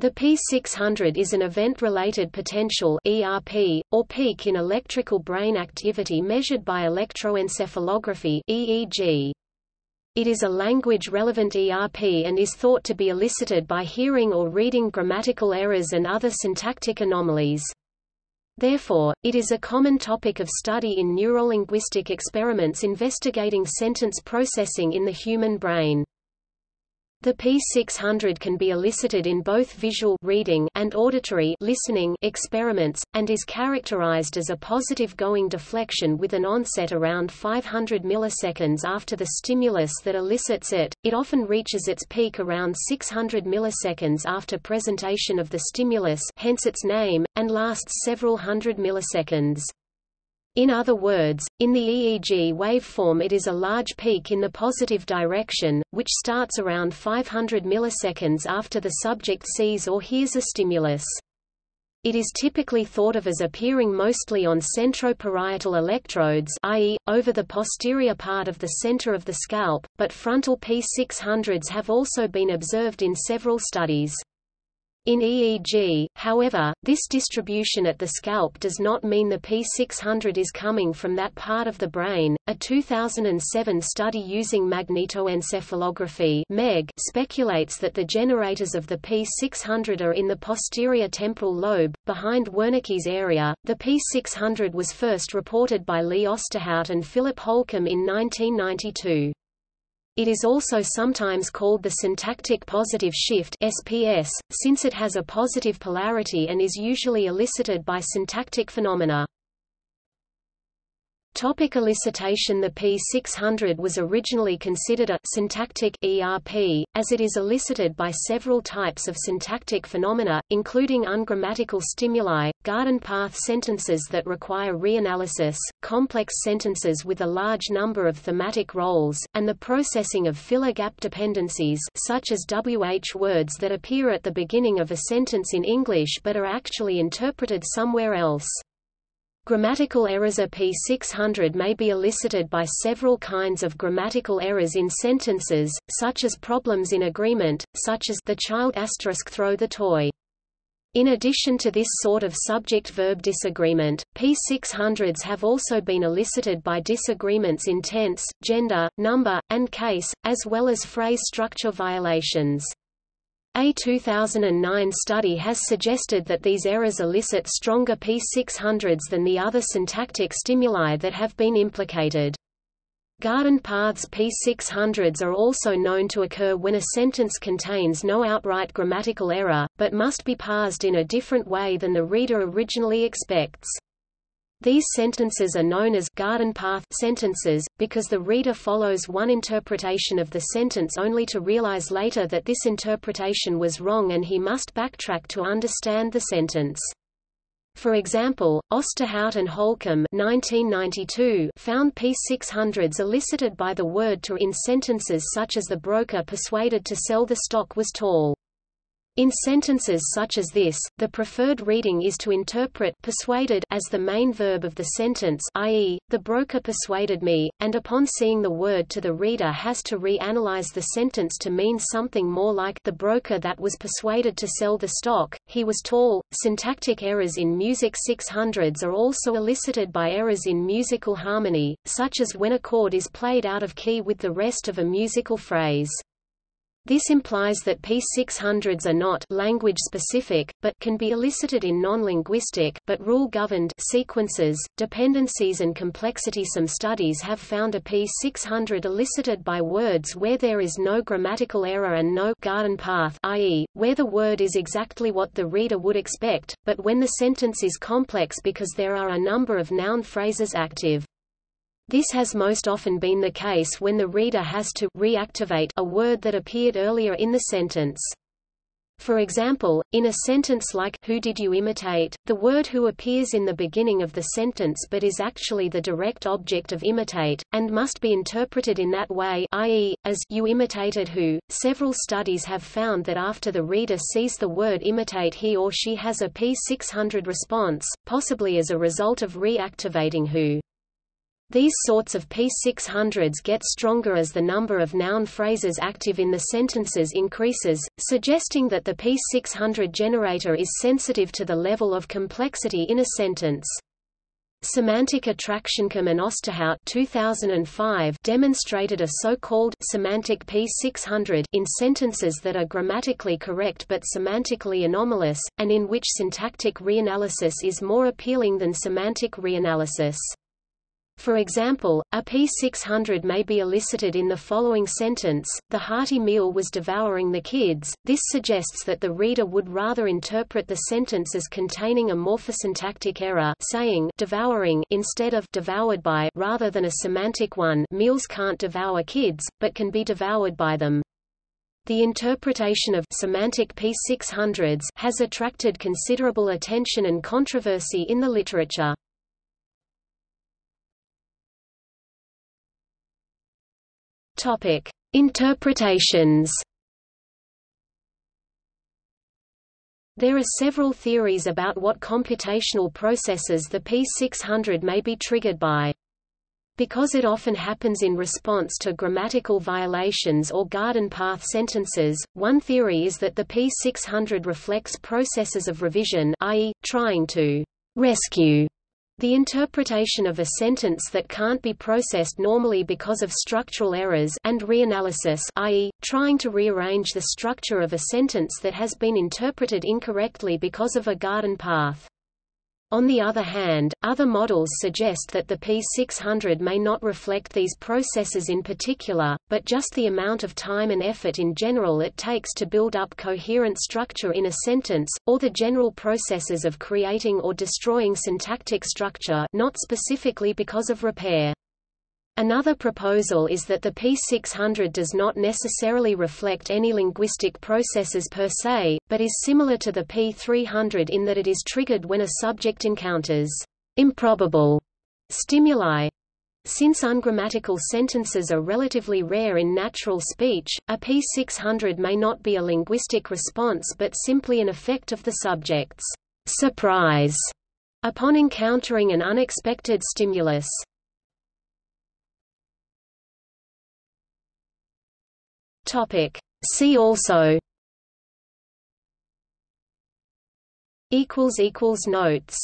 The P600 is an event-related potential (ERP) or peak in electrical brain activity measured by electroencephalography (EEG). It is a language-relevant ERP and is thought to be elicited by hearing or reading grammatical errors and other syntactic anomalies. Therefore, it is a common topic of study in neurolinguistic experiments investigating sentence processing in the human brain. The P600 can be elicited in both visual reading and auditory listening experiments, and is characterized as a positive going deflection with an onset around 500 milliseconds after the stimulus that elicits it. It often reaches its peak around 600 milliseconds after presentation of the stimulus hence its name, and lasts several hundred milliseconds. In other words, in the EEG waveform it is a large peak in the positive direction, which starts around 500 milliseconds after the subject sees or hears a stimulus. It is typically thought of as appearing mostly on centroparietal electrodes i.e., over the posterior part of the center of the scalp, but frontal P600s have also been observed in several studies. In EEG, however, this distribution at the scalp does not mean the P600 is coming from that part of the brain. A 2007 study using magnetoencephalography (MEG) speculates that the generators of the P600 are in the posterior temporal lobe, behind Wernicke's area. The P600 was first reported by Lee Osterhout and Philip Holcomb in 1992. It is also sometimes called the syntactic positive shift SPS, since it has a positive polarity and is usually elicited by syntactic phenomena. Topic elicitation The P600 was originally considered a syntactic ERP, as it is elicited by several types of syntactic phenomena, including ungrammatical stimuli, garden path sentences that require reanalysis, complex sentences with a large number of thematic roles, and the processing of filler gap dependencies such as WH words that appear at the beginning of a sentence in English but are actually interpreted somewhere else. Grammatical errors A P600 may be elicited by several kinds of grammatical errors in sentences, such as problems in agreement, such as the child throw the toy. In addition to this sort of subject-verb disagreement, P600s have also been elicited by disagreements in tense, gender, number, and case, as well as phrase structure violations. A 2009 study has suggested that these errors elicit stronger P600s than the other syntactic stimuli that have been implicated. Garden paths P600s are also known to occur when a sentence contains no outright grammatical error, but must be parsed in a different way than the reader originally expects. These sentences are known as garden path sentences, because the reader follows one interpretation of the sentence only to realize later that this interpretation was wrong and he must backtrack to understand the sentence. For example, Osterhout and Holcomb 1992 found P600s elicited by the word to in sentences such as the broker persuaded to sell the stock was tall. In sentences such as this, the preferred reading is to interpret persuaded as the main verb of the sentence i.e., the broker persuaded me, and upon seeing the word to the reader has to re-analyze the sentence to mean something more like the broker that was persuaded to sell the stock, he was tall. Syntactic errors in music 600s are also elicited by errors in musical harmony, such as when a chord is played out of key with the rest of a musical phrase. This implies that P600s are not language specific, but can be elicited in non-linguistic but rule-governed sequences, dependencies and complexity. Some studies have found a P600 elicited by words where there is no grammatical error and no garden path, i.e., where the word is exactly what the reader would expect, but when the sentence is complex because there are a number of noun phrases active. This has most often been the case when the reader has to reactivate a word that appeared earlier in the sentence. For example, in a sentence like Who did you imitate, the word who appears in the beginning of the sentence but is actually the direct object of imitate, and must be interpreted in that way i.e., as you imitated who. Several studies have found that after the reader sees the word imitate he or she has a P600 response, possibly as a result of reactivating who. These sorts of P600s get stronger as the number of noun phrases active in the sentences increases, suggesting that the P600 generator is sensitive to the level of complexity in a sentence. Semantic Attraction, Attractioncom and Osterhout 2005 demonstrated a so-called semantic P600 in sentences that are grammatically correct but semantically anomalous, and in which syntactic reanalysis is more appealing than semantic reanalysis. For example, a P600 may be elicited in the following sentence, the hearty meal was devouring the kids. This suggests that the reader would rather interpret the sentence as containing a morphosyntactic error saying devouring instead of devoured by rather than a semantic one meals can't devour kids, but can be devoured by them. The interpretation of semantic P600s has attracted considerable attention and controversy in the literature. Topic: Interpretations. There are several theories about what computational processes the P600 may be triggered by. Because it often happens in response to grammatical violations or garden path sentences, one theory is that the P600 reflects processes of revision i.e., trying to rescue the interpretation of a sentence that can't be processed normally because of structural errors and reanalysis i.e., trying to rearrange the structure of a sentence that has been interpreted incorrectly because of a garden path. On the other hand, other models suggest that the P600 may not reflect these processes in particular, but just the amount of time and effort in general it takes to build up coherent structure in a sentence, or the general processes of creating or destroying syntactic structure not specifically because of repair. Another proposal is that the P600 does not necessarily reflect any linguistic processes per se, but is similar to the P300 in that it is triggered when a subject encounters improbable stimuli. Since ungrammatical sentences are relatively rare in natural speech, a P600 may not be a linguistic response but simply an effect of the subject's surprise upon encountering an unexpected stimulus. Topic. See also notes